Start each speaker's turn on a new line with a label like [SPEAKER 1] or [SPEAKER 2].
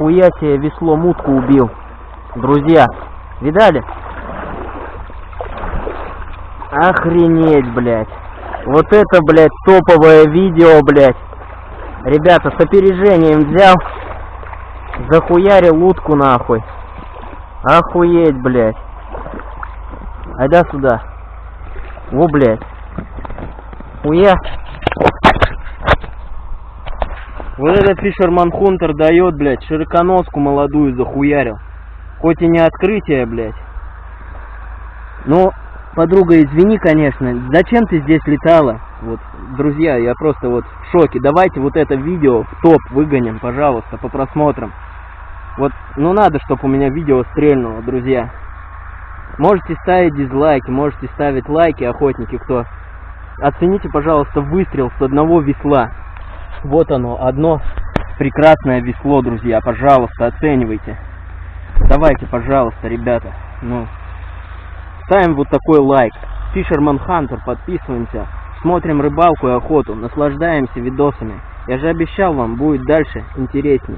[SPEAKER 1] Нихуя себе весло мутку убил. Друзья, видали? Охренеть, блядь. Вот это, блядь, топовое видео, блядь. Ребята, с опережением взял. Захуярил утку нахуй. Охуеть, блядь. Айда сюда. Во, блядь. Хуя. Вот этот Фишерман Хунтер дает, блядь, широконоску молодую захуярил. Хоть и не открытие, блядь. Но, подруга, извини, конечно, зачем ты здесь летала? Вот, друзья, я просто вот в шоке. Давайте вот это видео в топ выгоним, пожалуйста, по просмотрам. Вот, ну надо, чтобы у меня видео стрельнуло, друзья. Можете ставить дизлайки, можете ставить лайки, охотники, кто. Оцените, пожалуйста, выстрел с одного весла. Вот оно, одно прекрасное весло, друзья. Пожалуйста, оценивайте. Давайте, пожалуйста, ребята. Ну, ставим вот такой лайк. Фишерман Хантер, подписываемся. Смотрим рыбалку и охоту, наслаждаемся видосами. Я же обещал вам, будет дальше интересней.